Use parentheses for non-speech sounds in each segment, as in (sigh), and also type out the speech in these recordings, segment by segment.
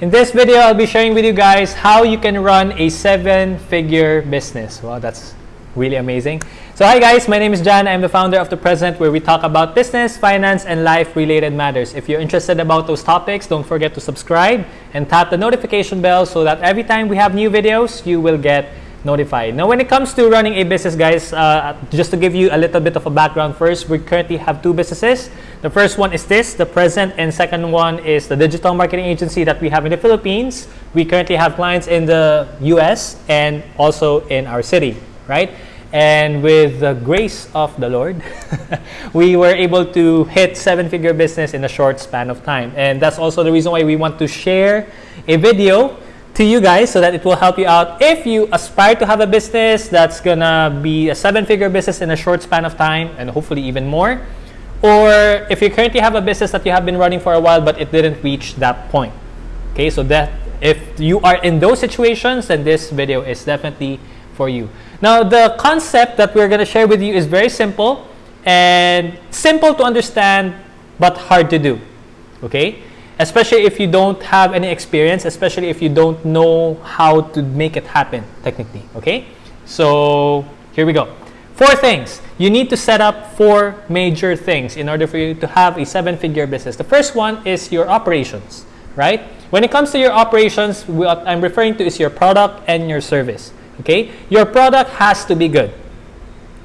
In this video, I'll be sharing with you guys how you can run a seven-figure business. Wow, that's really amazing. So hi guys, my name is John. I'm the founder of The Present where we talk about business, finance, and life-related matters. If you're interested about those topics, don't forget to subscribe and tap the notification bell so that every time we have new videos, you will get Now, when it comes to running a business, guys, uh, just to give you a little bit of a background first, we currently have two businesses. The first one is this, the present, and second one is the digital marketing agency that we have in the Philippines. We currently have clients in the US and also in our city, right? And with the grace of the Lord, (laughs) we were able to hit seven-figure business in a short span of time. And that's also the reason why we want to share a video to you guys so that it will help you out. If you aspire to have a business that's gonna be a seven-figure business in a short span of time and hopefully even more. Or if you currently have a business that you have been running for a while but it didn't reach that point. Okay so that if you are in those situations then this video is definitely for you. Now the concept that we're going to share with you is very simple and simple to understand but hard to do. Okay especially if you don't have any experience, especially if you don't know how to make it happen technically, okay? So here we go. Four things. You need to set up four major things in order for you to have a seven-figure business. The first one is your operations, right? When it comes to your operations, what I'm referring to is your product and your service, okay? Your product has to be good.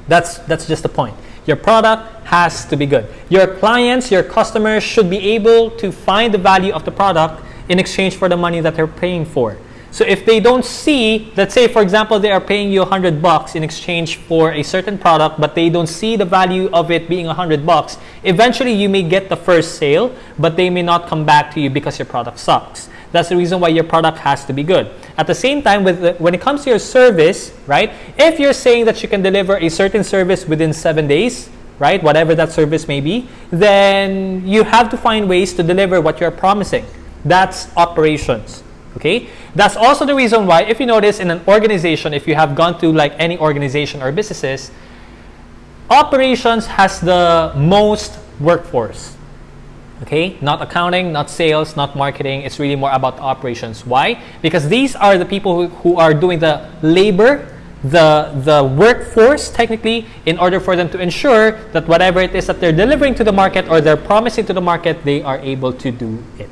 That's, that's just the point. Your product has to be good. Your clients, your customers should be able to find the value of the product in exchange for the money that they're paying for. So if they don't see, let's say for example, they are paying you 100 bucks in exchange for a certain product, but they don't see the value of it being 100 bucks, eventually you may get the first sale, but they may not come back to you because your product sucks. That's the reason why your product has to be good. At the same time, with the, when it comes to your service, right? If you're saying that you can deliver a certain service within seven days, right? Whatever that service may be, then you have to find ways to deliver what you're promising. That's operations. Okay? That's also the reason why, if you notice in an organization, if you have gone to like any organization or businesses, operations has the most workforce. Okay? Not accounting, not sales, not marketing. It's really more about operations. Why? Because these are the people who, who are doing the labor the, the workforce technically in order for them to ensure that whatever it is that they're delivering to the market or they're promising to the market, they are able to do it.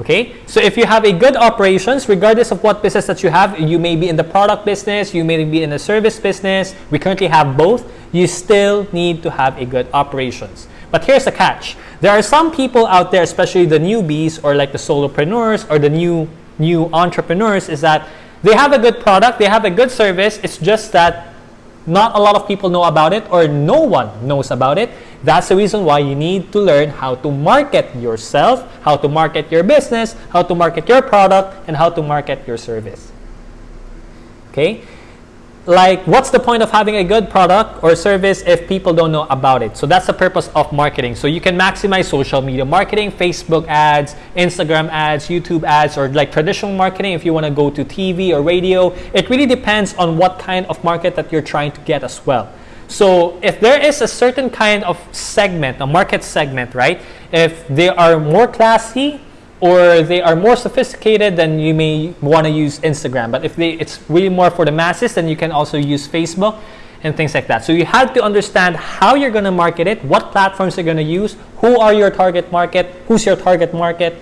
Okay, so if you have a good operations, regardless of what business that you have, you may be in the product business, you may be in the service business, we currently have both, you still need to have a good operations. But here's the catch. There are some people out there, especially the newbies or like the solopreneurs or the new new entrepreneurs, is that they have a good product, they have a good service, it's just that not a lot of people know about it or no one knows about it. That's the reason why you need to learn how to market yourself, how to market your business, how to market your product, and how to market your service. Okay? Like what's the point of having a good product or service if people don't know about it? So that's the purpose of marketing. So you can maximize social media marketing facebook ads instagram ads youtube ads or like traditional marketing if you want to go to tv or radio. It really depends on what kind of market that you're trying to get as well. So if there is a certain kind of segment a market segment right? If they are more classy or they are more sophisticated, then you may want to use Instagram. But if they, it's really more for the masses, then you can also use Facebook and things like that. So you have to understand how you're going to market it, what platforms you're going to use, who are your target market, who's your target market,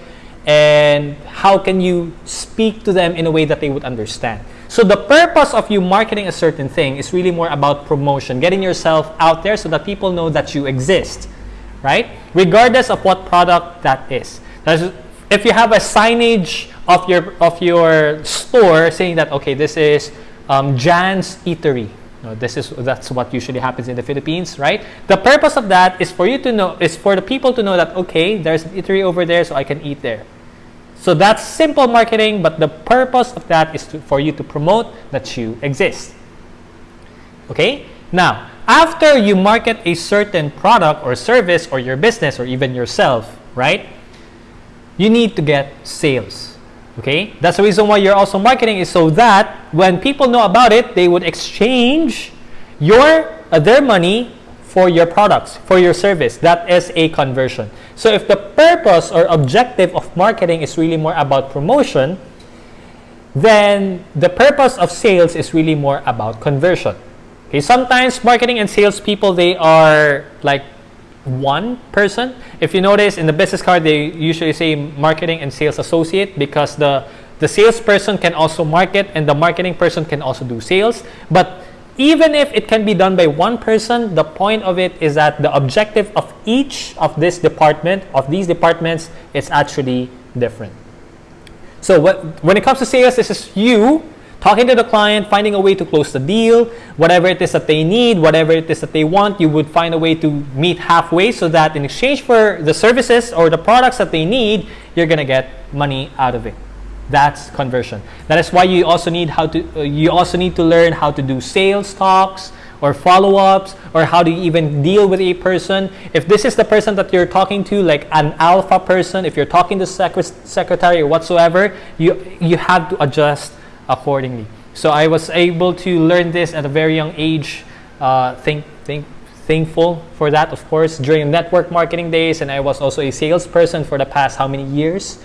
and how can you speak to them in a way that they would understand. So the purpose of you marketing a certain thing is really more about promotion, getting yourself out there so that people know that you exist, right? Regardless of what product that is. That's, if you have a signage of your of your store saying that okay this is um, Jan's Eatery. This is that's what usually happens in the Philippines right? The purpose of that is for you to know is for the people to know that okay there's an eatery over there so I can eat there. So that's simple marketing but the purpose of that is to, for you to promote that you exist. Okay? Now after you market a certain product or service or your business or even yourself right you need to get sales. Okay? That's the reason why you're also marketing is so that when people know about it, they would exchange your uh, their money for your products, for your service. That is a conversion. So if the purpose or objective of marketing is really more about promotion, then the purpose of sales is really more about conversion. Okay, sometimes marketing and sales people they are like one person. If you notice in the business card, they usually say marketing and sales associate because the the salesperson can also market and the marketing person can also do sales. But even if it can be done by one person, the point of it is that the objective of each of this department, of these departments, is actually different. So what, when it comes to sales, this is you talking to the client, finding a way to close the deal, whatever it is that they need, whatever it is that they want, you would find a way to meet halfway so that in exchange for the services or the products that they need, you're going to get money out of it. That's conversion. That is why you also need how to uh, you also need to learn how to do sales talks or follow-ups or how to even deal with a person. If this is the person that you're talking to, like an alpha person, if you're talking to sec secretary or whatsoever, you you have to adjust accordingly. So I was able to learn this at a very young age. Uh, think think thankful for that, of course, during network marketing days, and I was also a salesperson for the past how many years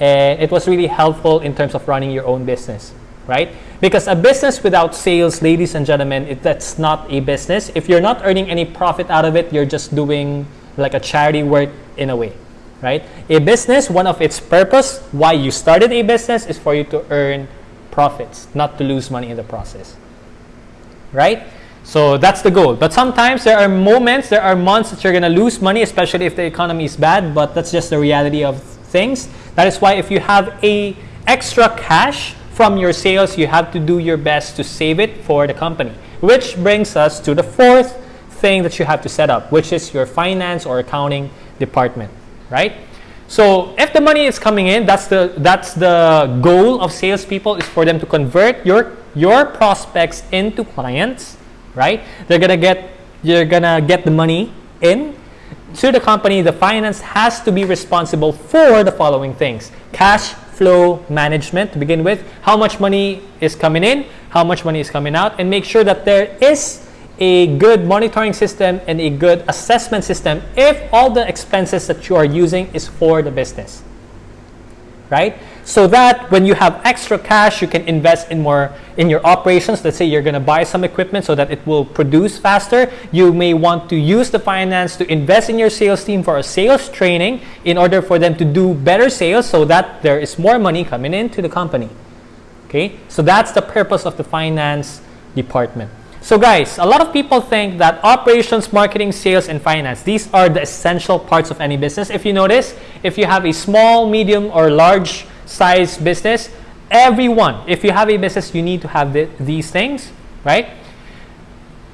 and it was really helpful in terms of running your own business right because a business without sales ladies and gentlemen it, that's not a business if you're not earning any profit out of it you're just doing like a charity work in a way right a business one of its purpose why you started a business is for you to earn profits not to lose money in the process. Right? So that's the goal. But sometimes there are moments there are months that you're going to lose money especially if the economy is bad but that's just the reality of things. That is why if you have a extra cash from your sales, you have to do your best to save it for the company. Which brings us to the fourth thing that you have to set up, which is your finance or accounting department, right? So if the money is coming in, that's the that's the goal of salespeople is for them to convert your your prospects into clients, right? They're gonna get you're gonna get the money in to the company, the finance has to be responsible for the following things. Cash flow management to begin with, how much money is coming in, how much money is coming out, and make sure that there is a good monitoring system and a good assessment system if all the expenses that you are using is for the business. Right? so that when you have extra cash, you can invest in more in your operations. Let's say you're going to buy some equipment so that it will produce faster. You may want to use the finance to invest in your sales team for a sales training in order for them to do better sales so that there is more money coming into the company. Okay, so that's the purpose of the finance department. So guys, a lot of people think that operations, marketing, sales, and finance, these are the essential parts of any business. If you notice, if you have a small, medium, or large size business, everyone, if you have a business, you need to have the, these things, right?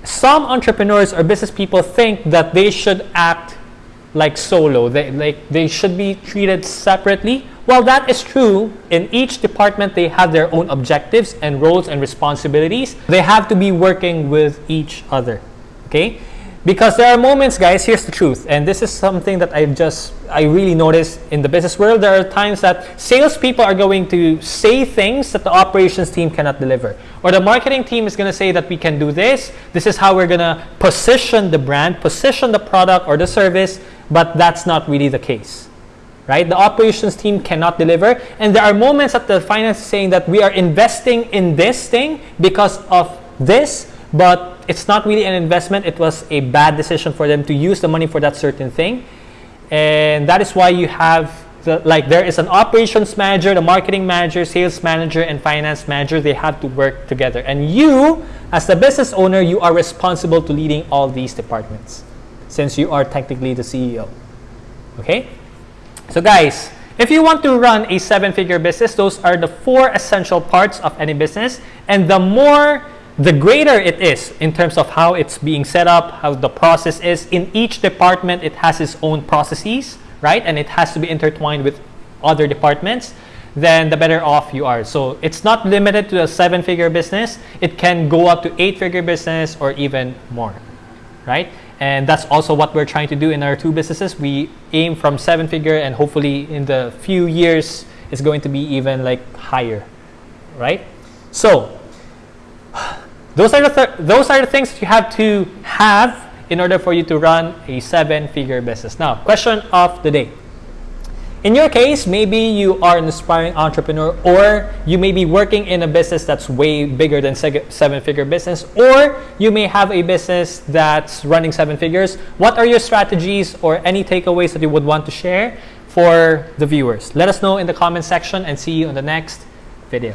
Some entrepreneurs or business people think that they should act like solo. They, like, they should be treated separately. Well, that is true. In each department, they have their own objectives and roles and responsibilities. They have to be working with each other. Okay? Because there are moments, guys, here's the truth, and this is something that I've just, I really noticed in the business world. There are times that salespeople are going to say things that the operations team cannot deliver. Or the marketing team is going to say that we can do this. This is how we're going to position the brand, position the product or the service, but that's not really the case. Right? The operations team cannot deliver. And there are moments that the finance is saying that we are investing in this thing because of this, but it's not really an investment. It was a bad decision for them to use the money for that certain thing. And that is why you have the, like there is an operations manager, the marketing manager, sales manager, and finance manager. They have to work together. And you, as the business owner, you are responsible to leading all these departments since you are technically the CEO. Okay? So guys, if you want to run a seven-figure business, those are the four essential parts of any business. And the more the greater it is in terms of how it's being set up, how the process is. In each department, it has its own processes, right? And it has to be intertwined with other departments, then the better off you are. So it's not limited to a seven figure business. It can go up to eight figure business or even more, right? And that's also what we're trying to do in our two businesses. We aim from seven figure and hopefully in the few years, it's going to be even like higher, right? So those are the th those are the things you have to have in order for you to run a seven-figure business. Now, question of the day. In your case, maybe you are an aspiring entrepreneur or you may be working in a business that's way bigger than seven figure business or you may have a business that's running seven figures. What are your strategies or any takeaways that you would want to share for the viewers? Let us know in the comment section and see you in the next video.